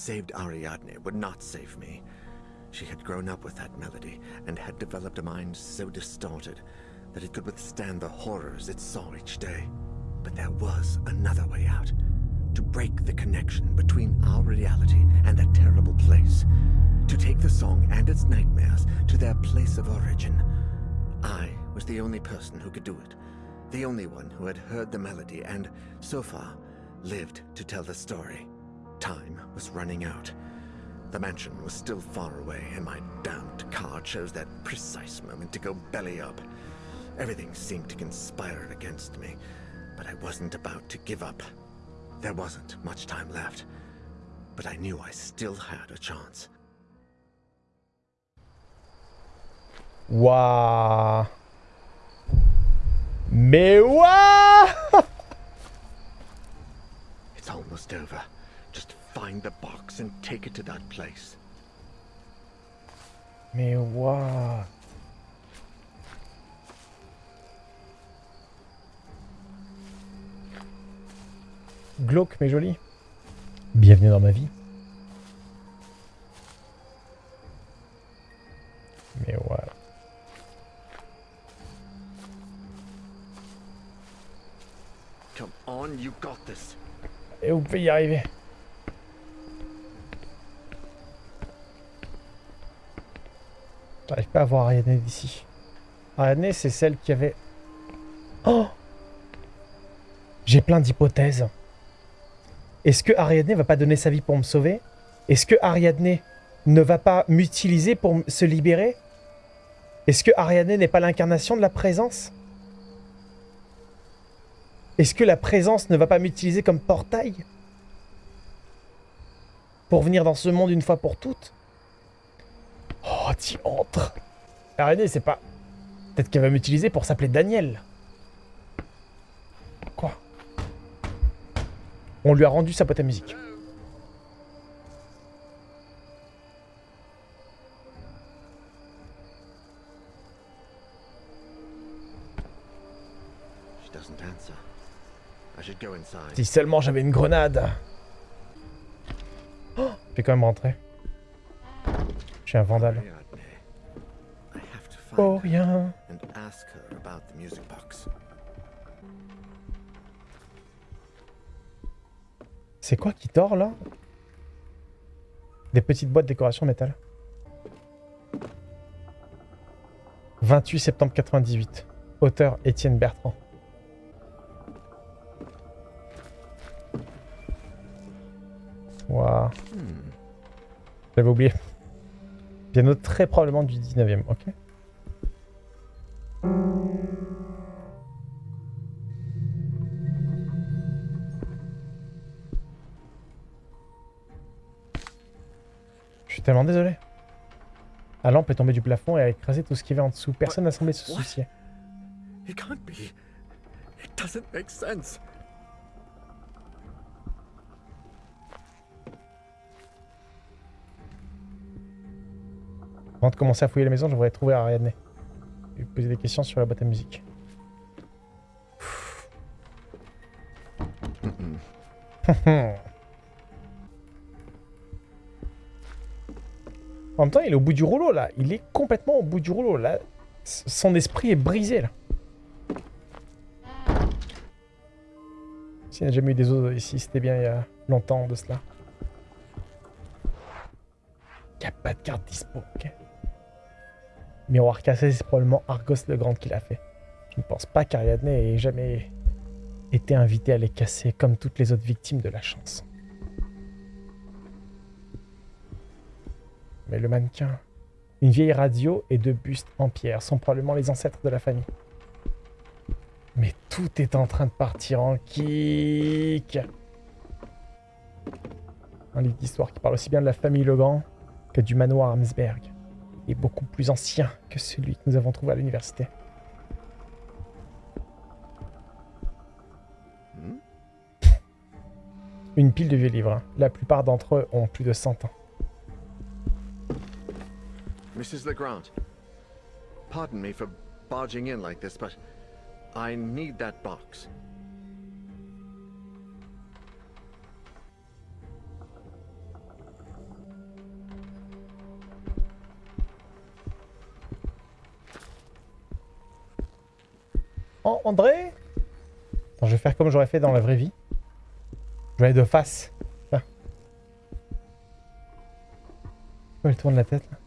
Saved Ariadne would not save me. She had grown up with that melody and had developed a mind so distorted that it could withstand the horrors it saw each day. But there was another way out. To break the connection between our reality and that terrible place. To take the song and its nightmares to their place of origin. I was the only person who could do it. The only one who had heard the melody and, so far, lived to tell the story. Time was running out. The mansion was still far away, and my damned car chose that precise moment to go belly up. Everything seemed to conspire against me, but I wasn't about to give up. There wasn't much time left, but I knew I still had a chance. Waouh Mais It's almost over. Just find the box and take it to that place. Mais waouh Glauque mais joli. Bienvenue dans ma vie. Mais voilà. Come on, you got this. Et vous pouvez y arriver. J'arrive pas à voir Ariadne d'ici. Ariadne, c'est celle qui avait... Oh J'ai plein d'hypothèses. Est-ce que Ariadne va pas donner sa vie pour me sauver? Est-ce que Ariadne ne va pas m'utiliser pour se libérer? Est-ce que Ariadne n'est pas l'incarnation de la présence? Est-ce que la présence ne va pas m'utiliser comme portail? Pour venir dans ce monde une fois pour toutes? Oh, entres Ariadne, c'est pas... Peut-être qu'elle va m'utiliser pour s'appeler Daniel. Quoi? On lui a rendu sa boîte à musique. Si seulement j'avais une grenade. Oh, je vais quand même rentrer. Je suis un vandale. Rien. C'est quoi qui tord là? Des petites boîtes de décoration métal. 28 septembre 98. Auteur Étienne Bertrand. Waouh. J'avais oublié. Piano très probablement du 19e, ok tellement désolé. La lampe est tombée du plafond et a écrasé tout ce qu'il y avait en dessous. Personne n'a semblé se soucier. It can't be. It doesn't make sense. Avant de commencer à fouiller la maison, je voudrais trouver Ariadne. Et lui poser des questions sur la boîte à musique. en même temps, il est au bout du rouleau, là. Il est complètement au bout du rouleau, là. Son esprit est brisé, là. S'il n'y a jamais eu des os ici, c'était bien il y a longtemps de cela. Il n'y a pas de carte dispo, ok Miroir cassé, c'est probablement Argos le Grand qui l'a fait. Je ne pense pas qu'Ariadne ait jamais été invitée à les casser comme toutes les autres victimes de la chance. Mais le mannequin, une vieille radio et deux bustes en pierre sont probablement les ancêtres de la famille. Mais tout est en train de partir en kick. Un livre d'histoire qui parle aussi bien de la famille Legrand que du manoir Amsberg est beaucoup plus ancien que celui que nous avons trouvé à l'université. Hmm? Une pile de vieux livres. hein. La plupart d'entre eux ont plus de 100 ans. Mrs. Legrand, pardon me for barging in like this, but I need that box. Oh, André? Je vais faire comme j'aurais fait dans la vraie vie. Je vais aller de face. Là. Pourquoi elle tourne la tête là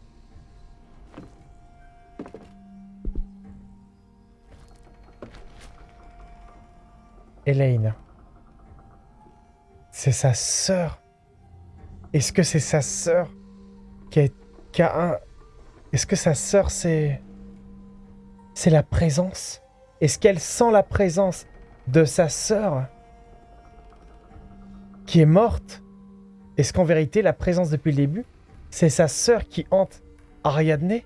C'est sa sœur. Est-ce que c'est sa sœur qui a, qui a un... Est-ce que sa sœur c'est... C'est la présence? Est-ce qu'elle sent la présence de sa sœur qui est morte? Est-ce qu'en vérité la présence depuis le début, c'est sa sœur qui hante Ariadne?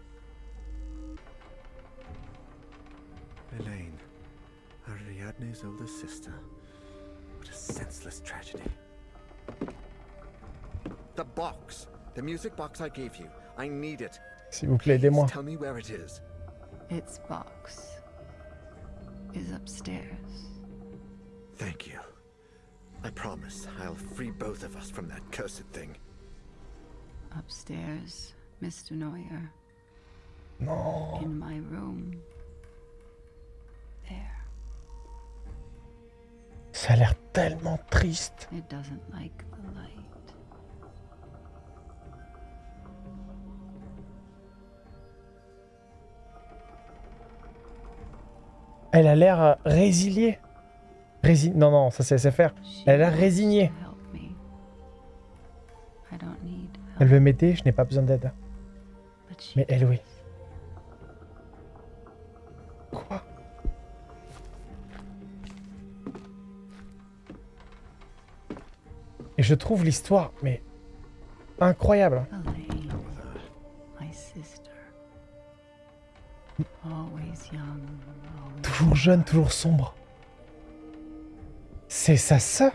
Ariadne's older sister. What a senseless tragedy. The box! The music box I gave you. I need it. S'il vous plaît, aidez-moi. Tell me where it is. Its box is upstairs. Thank you. I promise I'll free both of us from that cursed thing. Upstairs, Mr. Neuer, Non. in my room. Ça a l'air tellement triste. It doesn't like the light. Elle a l'air euh, résiliée. Rési... Non, non, ça c'est SFR. Elle a wants résigné. to help me. I don't need help, Elle veut m'aider, je n'ai pas besoin d'aide. Mais elle, oui. Je trouve l'histoire, mais incroyable. Always Toujours jeune, toujours sombre. C'est sa sœur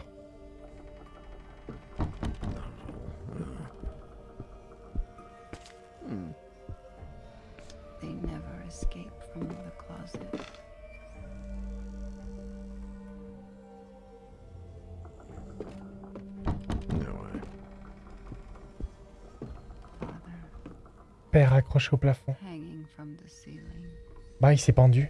accroché au plafond. Bah, il s'est pendu.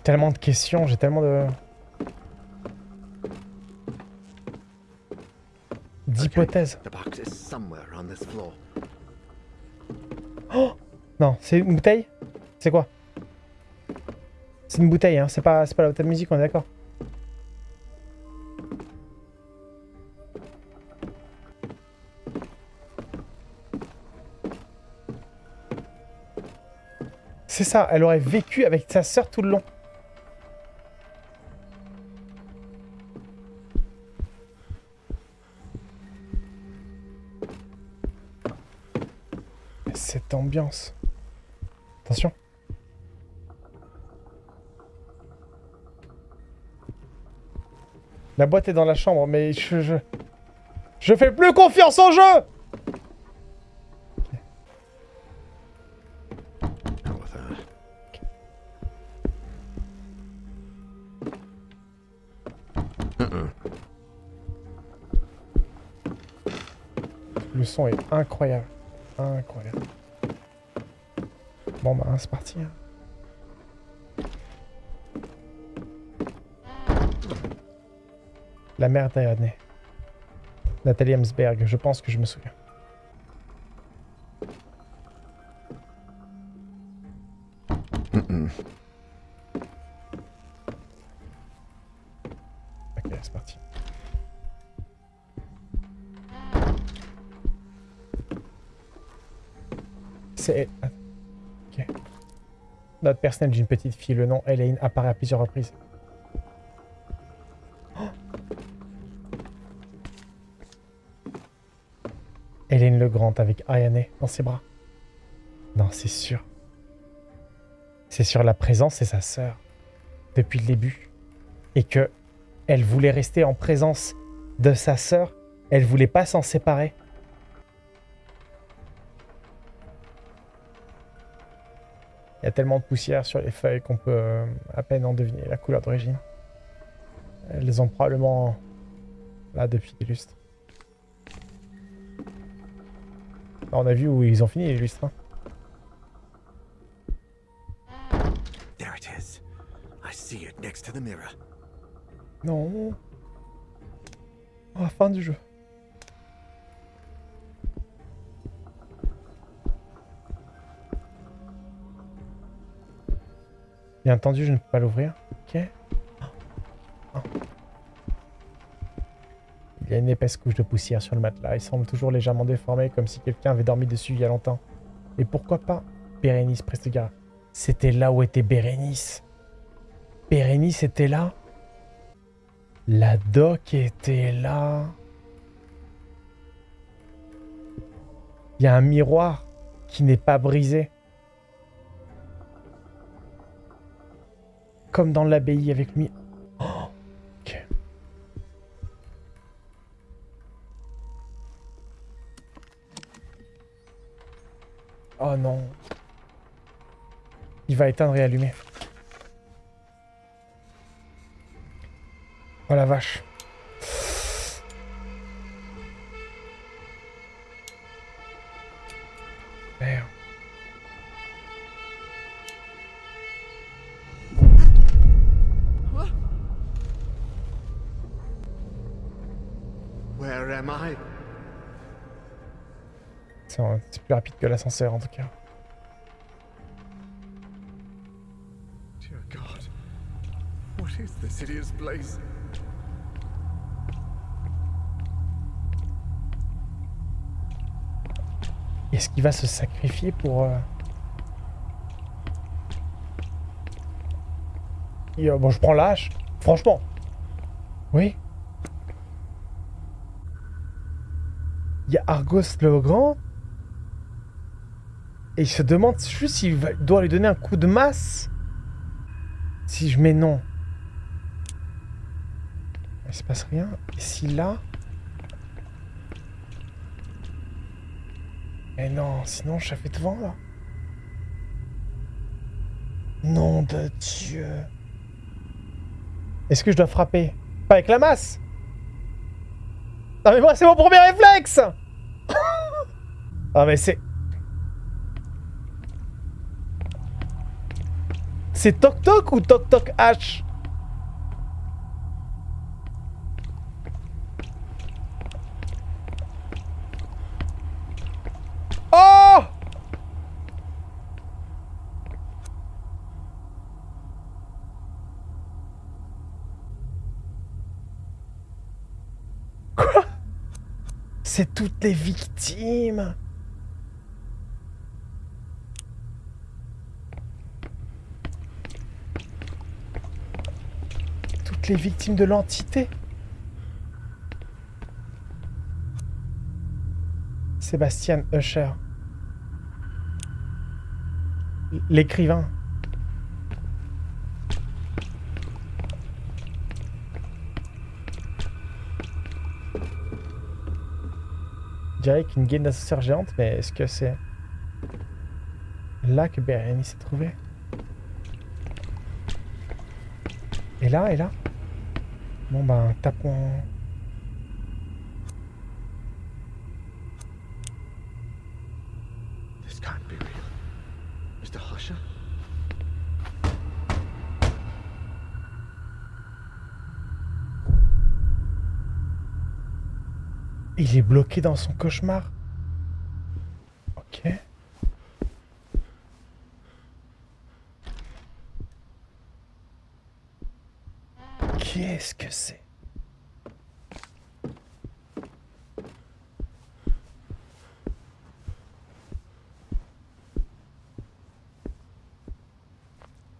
J'ai tellement de questions, j'ai tellement de... D'hypothèses. Floor. Non, c'est une bouteille? C'est quoi? C'est une bouteille, hein, c'est pas, c'est pas la bouteille de musique, on est d'accord C'est ça, elle aurait vécu avec sa sœur tout le long. Attention. La boîte est dans la chambre, mais je... Je, je fais plus confiance en jeu. Le son est incroyable. Incroyable. Bon bah, c'est parti. hein. La mère d'Ariadne. Nathalie Hemsberg, je pense que je me souviens. Ok, c'est parti. C'est... Ok. Note personnelle d'une petite fille, le nom Elaine apparaît à plusieurs reprises. Oh Elaine le Grand avec Ayane dans ses bras. Non, c'est sûr. C'est sur la présence, c'est sa sœur. Depuis le début. et que elle voulait rester en présence de sa sœur. Elle voulait pas s'en séparer. Il y a tellement de poussière sur les feuilles qu'on peut euh, à peine en deviner la couleur d'origine. Elles ont probablement là depuis des lustres. Là, on a vu où ils ont fini les lustres. hein. There it is. I see it next to the mirror. Non. Oh, fin du jeu. Bien entendu, je ne peux pas l'ouvrir. Ok. Il y a une épaisse couche de poussière sur le matelas. Il semble toujours légèrement déformé, comme si quelqu'un avait dormi dessus il y a longtemps. Et pourquoi pas Bérénice Prestegara. C'était là où était Bérénice. Bérénice était là la doc était là. Il y a un miroir qui n'est pas brisé. Comme dans l'abbaye avec lui. Oh. Oh non. Il va éteindre et allumer. Oh la vache. Plus rapide que l'ascenseur en tout cas. Dear God. What is this hideous place? Est-ce qu'il va se sacrifier pour... euh, Et, euh, bon, je prends l'âge. Franchement. Oui. Il y a Argos le Grand. Et il se demande juste s'il doit lui donner un coup de masse. Si je mets non. Il se passe rien. Et si là... Mais non, sinon je fais devant là. Nom de Dieu. Est-ce que je dois frapper? Pas avec la masse? Non mais moi c'est mon premier réflexe Ah mais c'est... C'est Toc Toc ou Toc Toc H? Oh! Quoi? C'est toutes les victimes Toutes les victimes de l'entité Sébastien Usher. L'écrivain. Je qu'une gaine d'ascenseur géante, mais est-ce que c'est là que Bérénice s'est trouvée? Et là, et là? Bon ben, tapons... This can't be real. Mr. Husher? Il est bloqué dans son cauchemar. Ok. Qu'est-ce que c'est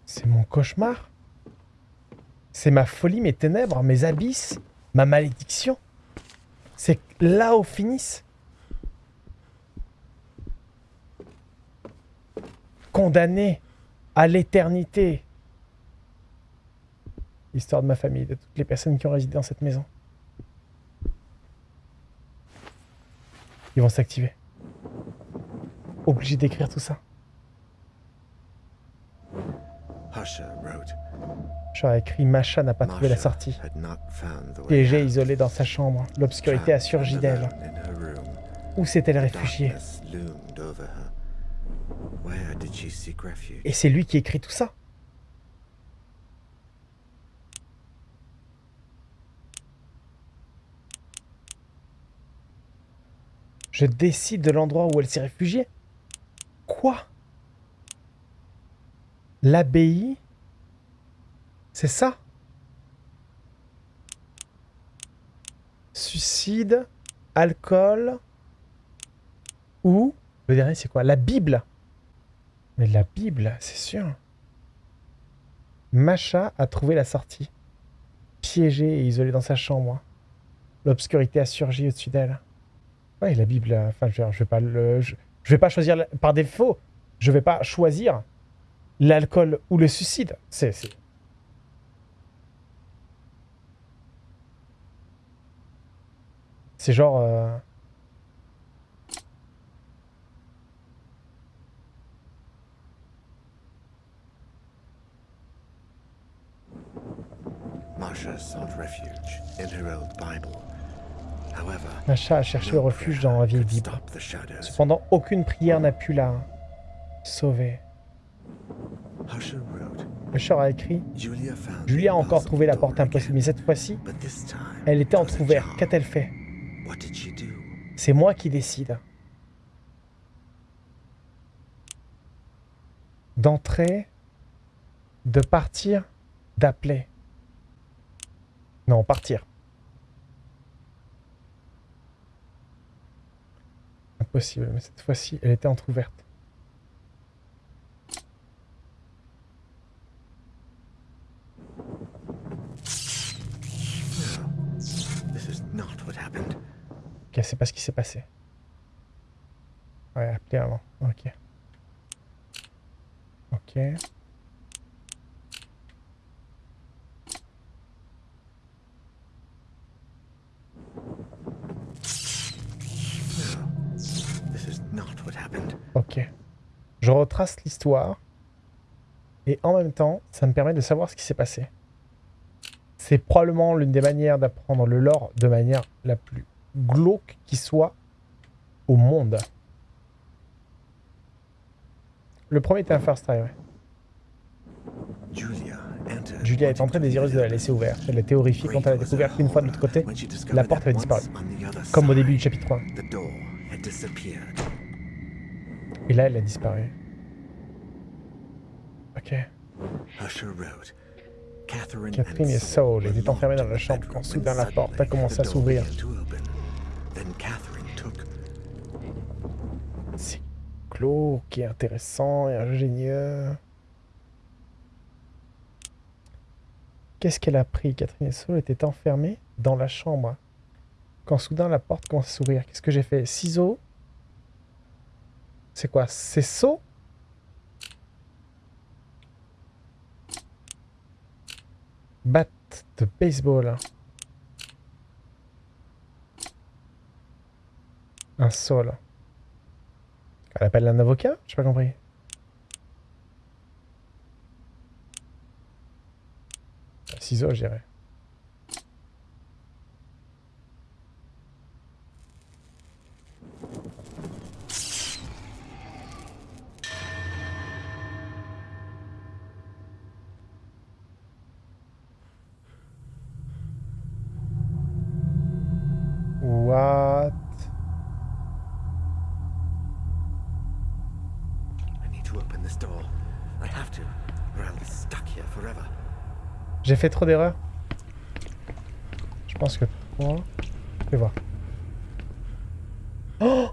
C'est mon cauchemar C'est ma folie, mes ténèbres, mes abysses, ma malédiction c'est là où finissent. Condamné à l'éternité. Histoire de ma famille, de toutes les personnes qui ont résidé dans cette maison. Ils vont s'activer. Obligé d'écrire tout ça. Wrote, J'aurais écrit Macha n'a pas trouvé la Masha sortie. Piégée, isolée dans sa chambre. L'obscurité a surgi d'elle. Où s'est-elle réfugiée? Et c'est lui qui écrit tout ça Je décide de l'endroit où elle s'est réfugiée Quoi? L'abbaye? C'est ça? Suicide, alcool, ou... Le dernier c'est quoi? La Bible mais la Bible, c'est sûr. Macha a trouvé la sortie. Piégée et isolée dans sa chambre. L'obscurité a surgi au-dessus d'elle. Ouais, la Bible, euh, enfin, je, je vais pas le, je, vais pas choisir la- par défaut. Je vais pas choisir l'alcool ou le suicide. C'est, c'est- c'est genre. euh, Marsha sought refuge in her old Bible. However, Macha a cherché le refuge dans la the shadows. Cependant, aucune prière n'a pu la sauver. Usher a écrit Julia a encore trouvé la porte impossible, mais cette fois-ci, elle était entrouverte. Qu'a-t-elle fait? C'est moi qui décide. D'entrer, de partir, d'appeler. Non, partir. Impossible, mais cette fois-ci, elle était entrouverte. This is not what happened. Ok, c'est pas ce qui s'est passé. Ouais, appeler avant. Ok. Ok. This is not what happened. Ok. Je retrace l'histoire. Et en même temps, ça me permet de savoir ce qui s'est passé. C'est probablement l'une des manières d'apprendre le lore de manière la plus glauque qui soit au monde. Le premier était un first try, ouais. Julia est entrée to désireuse de la laisser ouverte. Elle était horrifiée quand elle a découvert qu'une fois de l'autre côté, la porte avait disparu. Comme au début du chapitre 1. Et là, elle a disparu. Ok. Catherine, et Saul étaient enfermés dans la chambre quand soudain la porte a commencé à s'ouvrir. C'est glauque et intéressant et ingénieux. Qu'est-ce qu'elle a pris Catherine et Saul étaient enfermés dans la chambre. Quand soudain la porte commence à s'ouvrir? Qu'est-ce que j'ai fait? Ciseaux? C'est quoi? C'est saut Batte de baseball. Un sol. Elle appelle un avocat? J'ai pas compris. Ciseaux, je dirais. J'ai fait trop d'erreurs. Je pense que 3... Je vais. Oh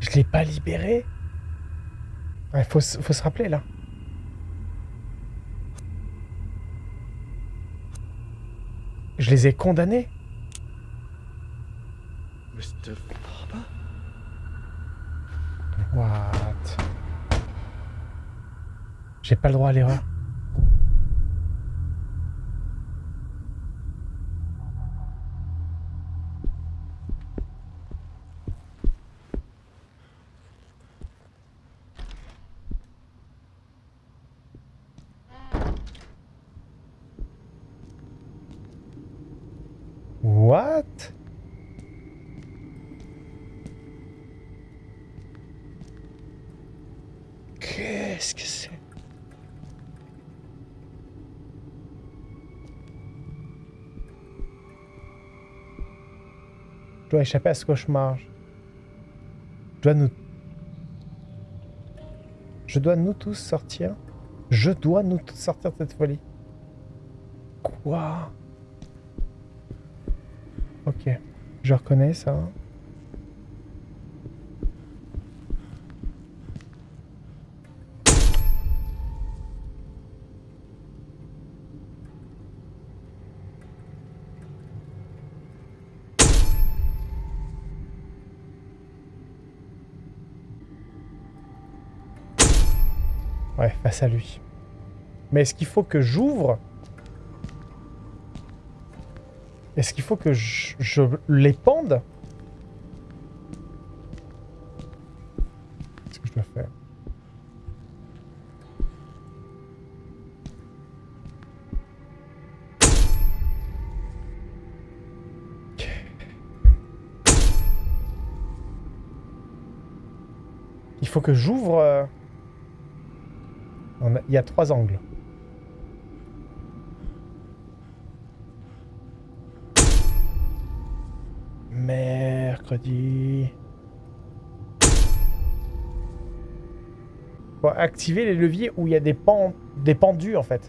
Je l'ai pas libéré Il faut, se- faut se rappeler là. Je les ai condamnés Mr. Farber? What? J'ai pas le droit à l'erreur. What Qu'est-ce que c'est? Je dois échapper à ce cauchemar. Je dois nous... Je dois nous tous sortir. Je dois nous tous sortir de cette folie. Quoi? Ok. Je reconnais ça. Ouais, face à lui. Mais est-ce qu'il faut que j'ouvre? Est-ce qu'il faut que je, je les pende Qu'est-ce que je dois faire? Il faut que j'ouvre... Il y a trois angles. Mercredi. Faut activer les leviers où il y a des pendus en fait.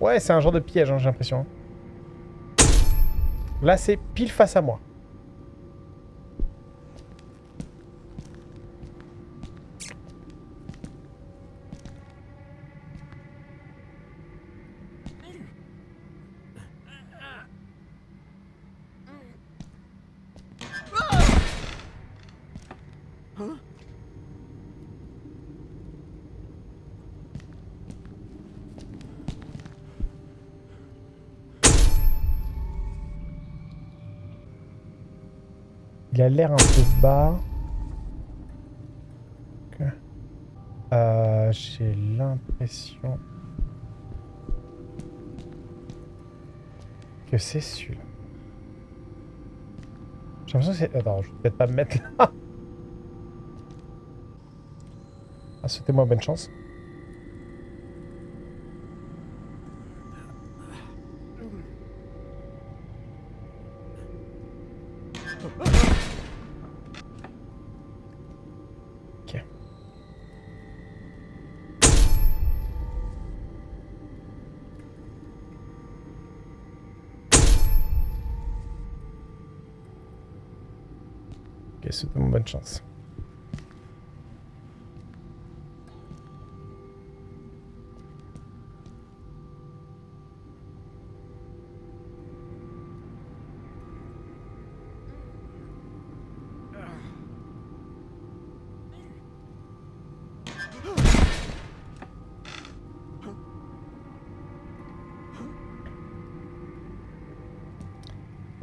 Ouais, c'est un genre de piège, hein, j'ai l'impression. Là, c'est pile face à moi. A l'air un peu bas. Euh, J'ai l'impression que c'est celui-là. J'ai l'impression que c'est... Attends, je vais peut-être pas me mettre là. Ah, Souhaitez-moi bonne chance.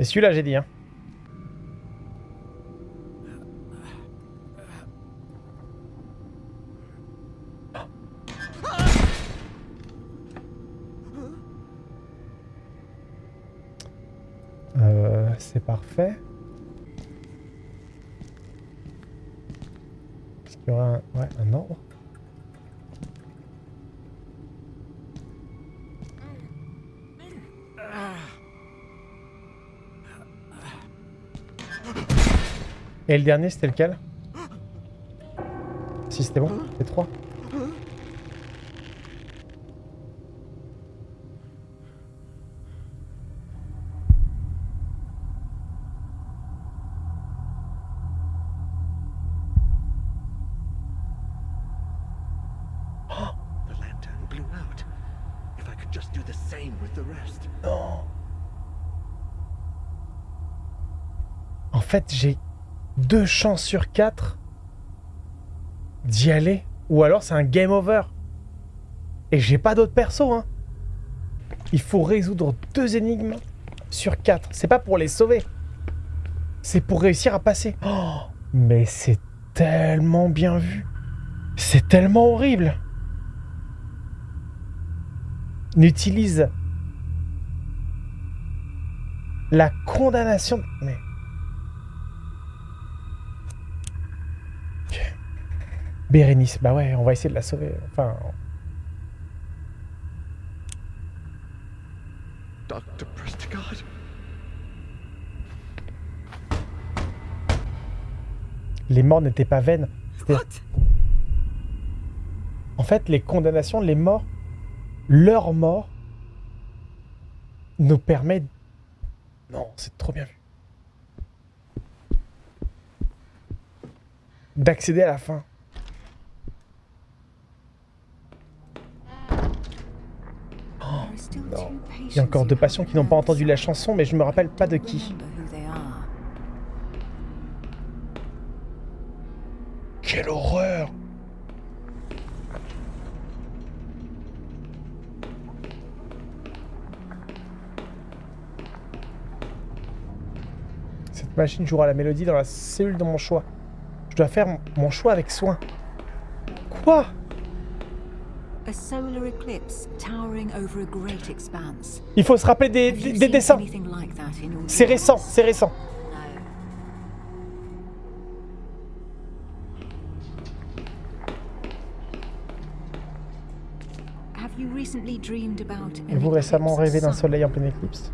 Et celui-là, j'ai dit, hein. Qu'il y aura un, ouais, un ordre Et le dernier, c'était lequel? Si, c'était bon. C'était 3. Fait, j'ai deux chances sur quatre d'y aller. Ou alors c'est un game over. Et j'ai pas d'autres persos, hein. Il faut résoudre deux énigmes sur quatre. C'est pas pour les sauver. C'est pour réussir à passer. Oh, mais c'est tellement bien vu. C'est tellement horrible. N'utilise la condamnation. Mais. Bérénice, bah ouais, on va essayer de la sauver. Enfin. Dr. Prestigott? Les morts n'étaient pas vaines. En fait, les condamnations, les morts, leur mort nous permet. Non, c'est trop bien vu. D'accéder à la fin. Non. Il y a encore deux patients qui n'ont pas entendu la chanson, mais je me rappelle pas de qui. Quelle horreur Cette machine jouera la mélodie dans la cellule de mon choix. Je dois faire mon- mon choix avec soin. Quoi? Il faut se rappeler des, dessins. C'est récent, c'est récent. Avez-vous récemment eclipse? rêvé d'un soleil en pleine éclipse?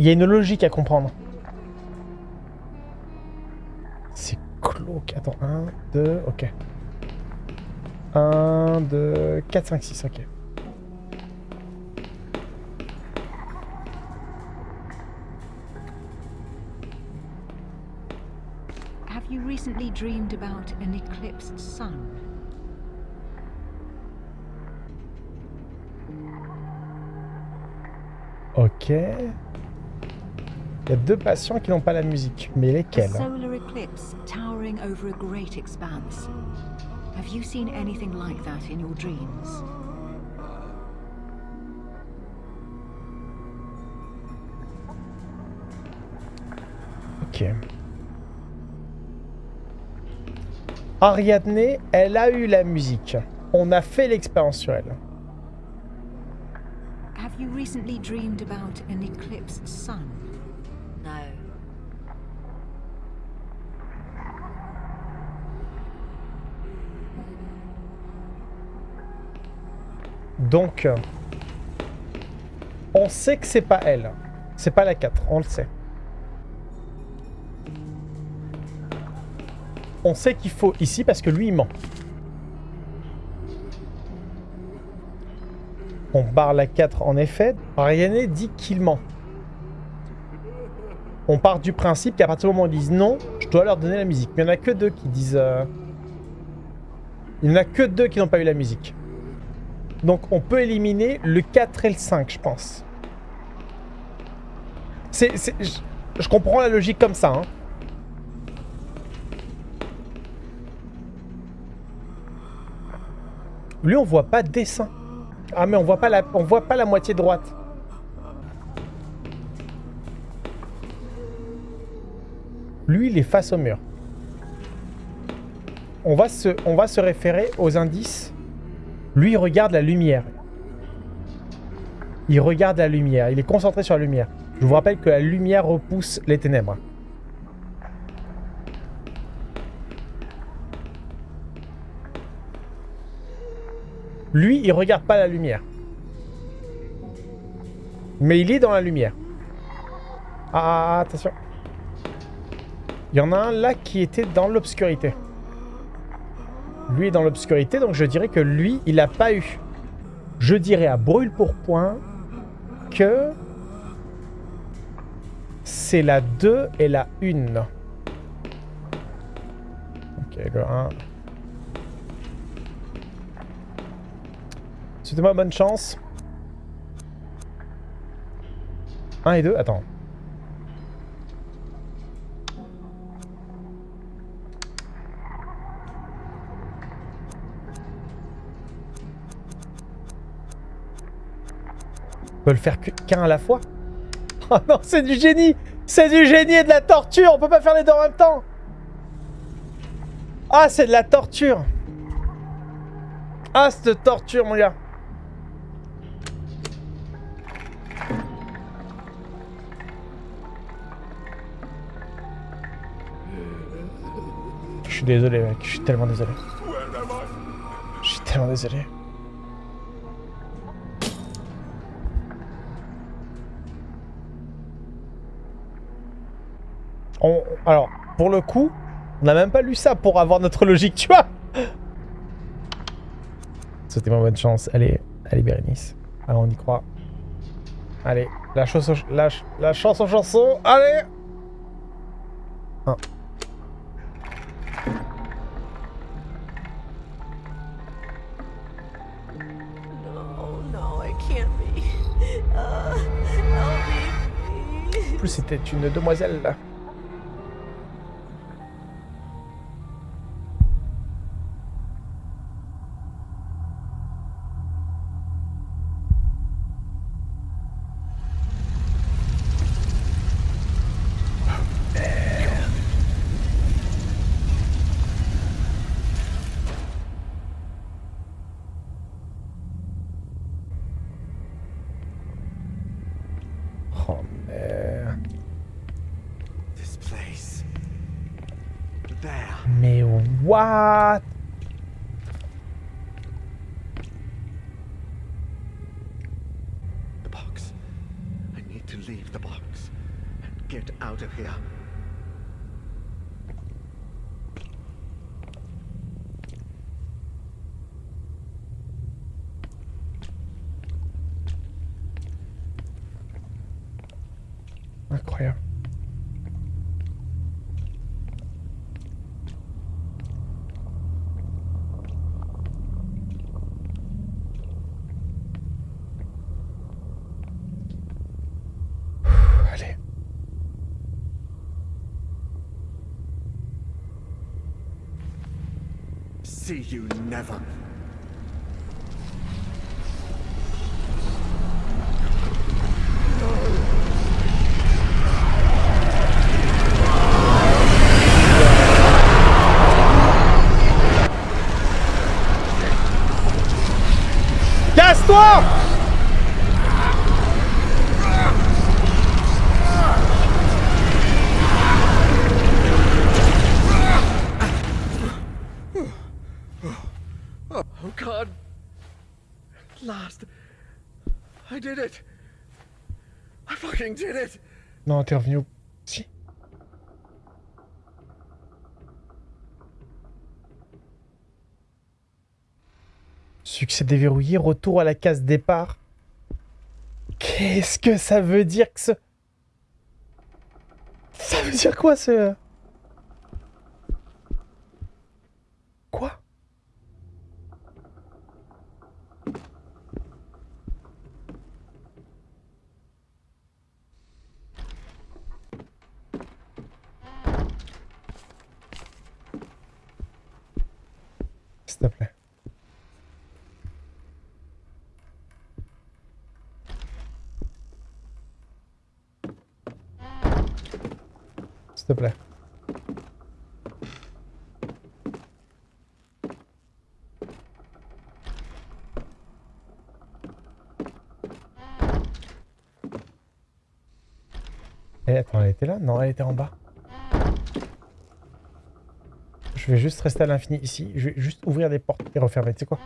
Il y a une logique à comprendre. C'est glauque. Attends, 1, 2, ok. 1, 2, 4, 5, 6, ok. Have you recently dreamed about an eclipsed sun? Ok. Il y a deux patients qui n'ont pas la musique. Mais lesquels? Solar eclipse towering over a great expanse. Have you seen anything like that in your dreams? Ok. Ariadne, elle a eu la musique. On a fait l'expérience sur elle. Have you recently dreamed about an eclipsed sun? Donc, on sait que c'est pas elle. C'est pas la 4, on le sait. On sait qu'il faut ici parce que lui, il ment. On barre la 4 en effet. Ariane dit qu'il ment. On part du principe qu'à partir du moment où ils disent non, je dois leur donner la musique. Mais il n'y en a que deux qui disent... euh, Il n'y en a que deux qui n'ont pas eu la musique. Donc on peut éliminer le 4 et le 5, je pense. C'est- je, comprends la logique comme ça. hein. Lui, on voit pas de dessin. Ah mais on voit pas la, on voit pas la moitié droite. Lui, il est face au mur. On va se référer aux indices lui, il regarde la lumière. Il regarde la lumière. Il est concentré sur la lumière. Je vous rappelle que la lumière repousse les ténèbres. Lui, il regarde pas la lumière. Mais il est dans la lumière. Ah, attention. Il y en a un là qui était dans l'obscurité. Lui est dans l'obscurité, donc je dirais que lui, il a pas eu. Je dirais à brûle pour point que c'est la 2 et la 1. Ok, le 1. Souhaitez-moi bonne chance. 1 et 2, attends. On peut le faire qu'un à la fois Oh non, c'est du génie C'est du génie et de la torture On peut pas faire les deux en même temps Ah, c'est de la torture Ah, cette torture, mon gars Je suis désolé, mec. Je suis tellement désolé. Je suis tellement désolé. Alors, pour le coup, on n'a même pas lu ça pour avoir notre logique, tu vois C'était ma bonne chance. Allez, allez Bérénice. Alors, on y croit. Allez, la, chanson, la, ch- la chanson chanson. Allez Un. Plus, c'était une demoiselle, what The box. I need to leave the box and get out of here. Incroyable. Ouh, Allez. See you never. Non, t'es revenu au... Si. Succès déverrouillé, retour à la case départ. Qu'est-ce que ça veut dire que ce... Ça veut dire quoi ce... Quoi S'il te plaît. S'il te plaît. Eh, attends, elle était là? Non, elle était en bas. Je vais juste rester à l'infini ici. Je vais juste ouvrir des portes et refermer. Tu sais quoi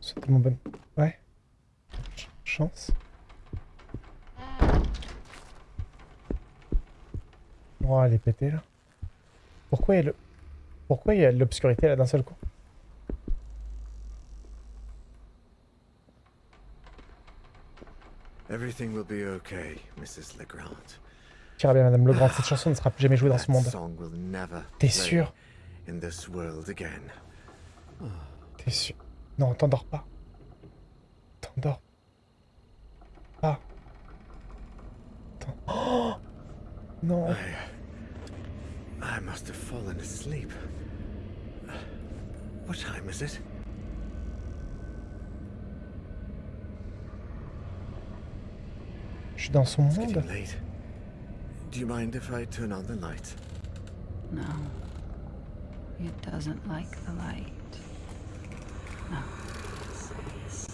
C'est tellement bonne. Ouais. Ch- chance. Oh, elle est pétée là. Pourquoi il y a le... Pourquoi il y a de l'obscurité là d'un seul coup? Everything will be okay, Mrs. Legrand. Tire bien, Madame Legrand, cette chanson ne sera plus jamais jouée dans ce monde. T'es sûr? T'es sûr? Non, t'endors pas. T'endors pas. Oh non. I, I must have fallen asleep. What time is it? Je suis dans son It's monde. getting late. Do you mind if I turn on the light? No. It doesn't like the light. No.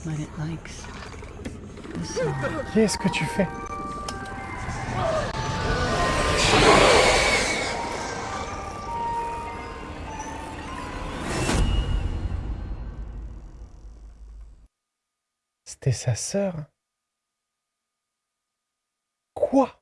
But it likes the song. Qu'est-ce que tu fais C'était sa sœur Quoi?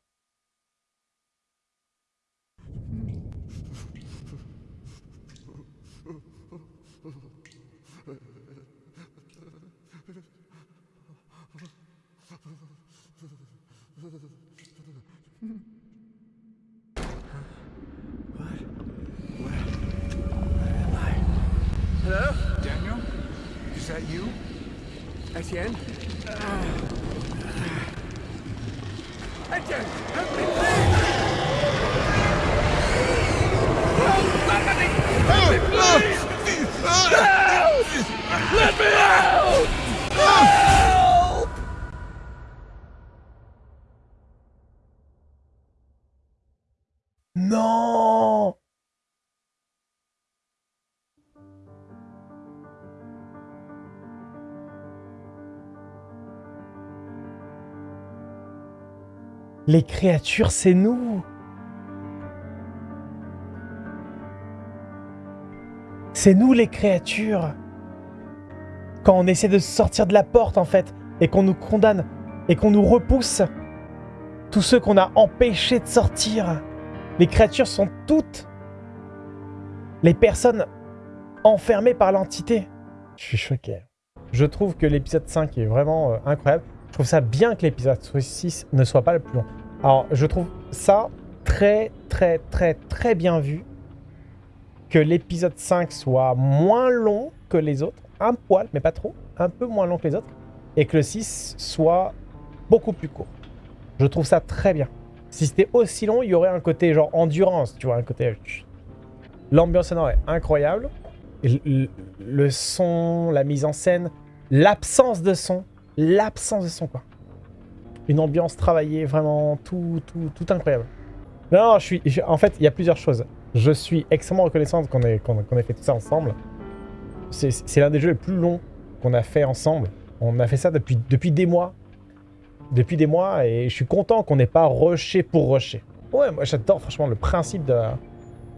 Hello? Daniel? Is that you? Etienne! Les créatures, c'est nous C'est nous les créatures Quand on essaie de sortir de la porte, en fait, et qu'on nous condamne, et qu'on nous repousse, tous ceux qu'on a empêchés de sortir, les créatures sont toutes les personnes enfermées par l'entité. Je suis choqué. Je trouve que l'épisode 5 est vraiment euh, incroyable. Je trouve ça bien que l'épisode 6 ne soit pas le plus long. Alors, je trouve ça très, très, très, très bien vu. Que l'épisode 5 soit moins long que les autres. Un poil, mais pas trop. Un peu moins long que les autres. Et que le 6 soit beaucoup plus court. Je trouve ça très bien. Si c'était aussi long, il y aurait un côté genre endurance, tu vois, un côté... L'ambiance sonore est incroyable. Le, le son, la mise en scène, l'absence de son, l'absence de son, quoi. Une ambiance travaillée, vraiment tout, tout, tout incroyable. Non, je suis... en fait, il y a plusieurs choses. Je suis extrêmement reconnaissant qu'on ait, ait fait tout ça ensemble. C'est l'un des jeux les plus longs qu'on a fait ensemble. On a fait ça depuis, depuis des mois depuis des mois et je suis content qu'on n'ait pas rushé pour rusher. Ouais, moi j'adore franchement le principe de,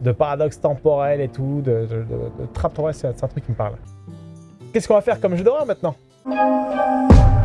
de paradoxe temporel et tout, de, de, de, c'est un truc qui me parle. Qu'est-ce qu'on va faire comme jeu d'horreur maintenant? Música